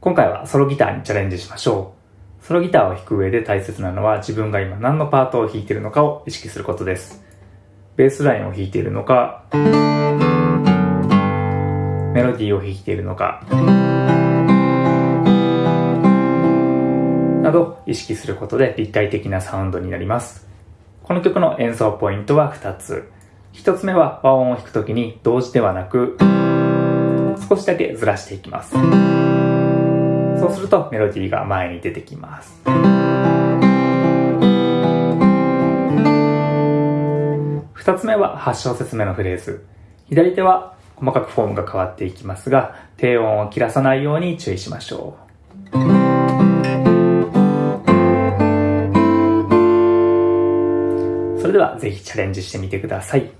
今回はソロギターにチャレンジしましょう。ソロギターを弾く上で大切なのは自分が今何のパートを弾いているのかを意識することです。ベースラインを弾いているのか、メロディーを弾いているのか、など意識することで立体的なサウンドになります。この曲の演奏ポイントは2つ。1つ目は和音を弾くときに同時ではなく、少しだけずらしていきます。そうするとメロディーが前に出てきます。2つ目は8小節目のフレーズ。左手は細かくフォームが変わっていきますが、低音を切らさないように注意しましょう。それではぜひチャレンジしてみてください。